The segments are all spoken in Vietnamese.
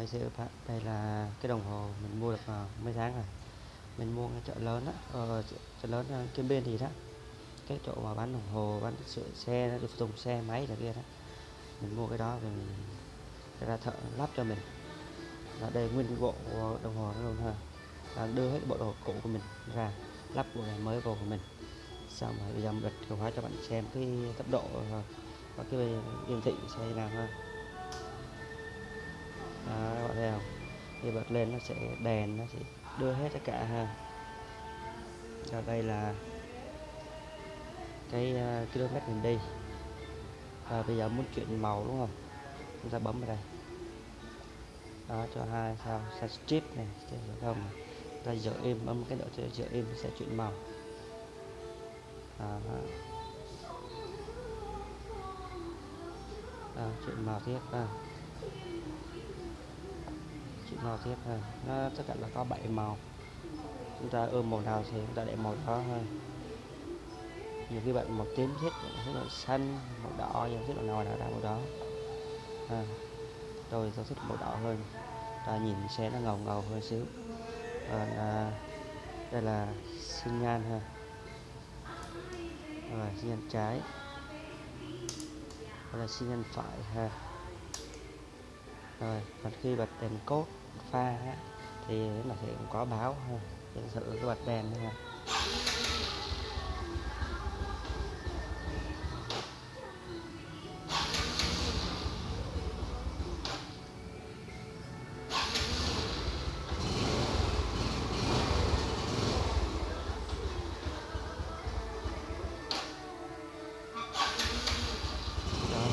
Rồi thưa đây là cái đồng hồ mình mua được vào mấy tháng rồi. Mình mua cái chợ lớn á, ờ, chợ, chợ lớn ờ, kia bên thì đó. Cái chỗ mà bán đồng hồ, bán sửa xe, phụ tùng xe, máy là kia đó. Mình mua cái đó thì mình ra thợ lắp cho mình. Là đây nguyên cái bộ đồng hồ luôn ha. Là đưa hết bộ đồ cũ của mình ra lắp bộ này mới vào của mình. Xong rồi bây giờ mình bật chìa khóa cho bạn xem cái tốc độ ờ, và cái hiển thị xe nào ha. Khi bật lên nó sẽ đèn nó sẽ đưa hết tất cả ha. Cho đây là cái uh, km mình đi. Và bây giờ muốn chuyển màu đúng không? Chúng ta bấm vào đây. Đó cho hai sao sai strip này sẽ không à. ta giữ im bấm cái độ giờ im sẽ chuyển màu. Đó. Đó, chuyển màu tiếp à chuyển màu tiếp thôi. Nó tất cả là có 7 màu. Chúng ta ưa màu nào thì chúng ta để màu đó thôi. Nhiều khi bạn màu tím thích thích màu xanh màu đỏ nhiều thích màu nào là màu đó. À, tôi tôi thích màu đỏ hơn. Ta nhìn xe nó ngầu ngầu hơn xíu. Còn à, đây là sinh nhan ha. Rồi sinh nhan trái. Đây là sinh nhan phải ha rồi còn khi bật đèn cốt pha á, thì nó sẽ có báo ha để thử cái bật đèn này đó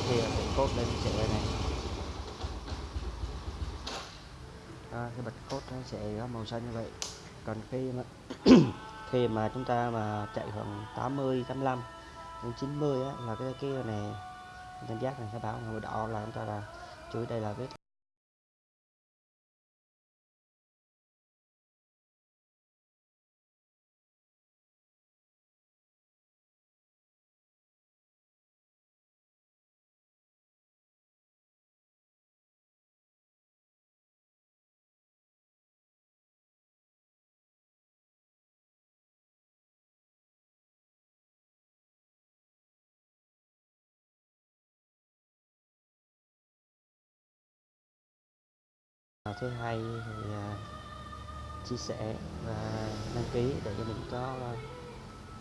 khi bật cốt lên trở này. À, cái bật cốt nó sẽ có màu xanh như vậy. Còn khi mà khi mà chúng ta mà chạy khoảng 80 85 đến 90 á, là cái cái này cảm giác này sẽ báo màu đỏ là chúng ta là chú ý đây là vết thứ hai thì à, chia sẻ và đăng ký để cho mình có à,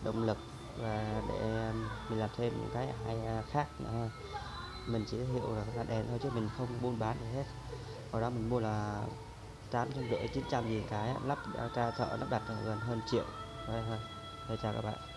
động lực và để à, mình làm thêm những cái hay khác nữa. Mình chỉ giới thiệu là đèn thôi chứ mình không buôn bán gì hết. Hồi đó mình mua là tám trăm rưỡi, chín trăm gì cái lắp ra thợ lắp đặt gần hơn triệu. Đây thôi. Chào các bạn.